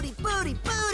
booty, booty, booty.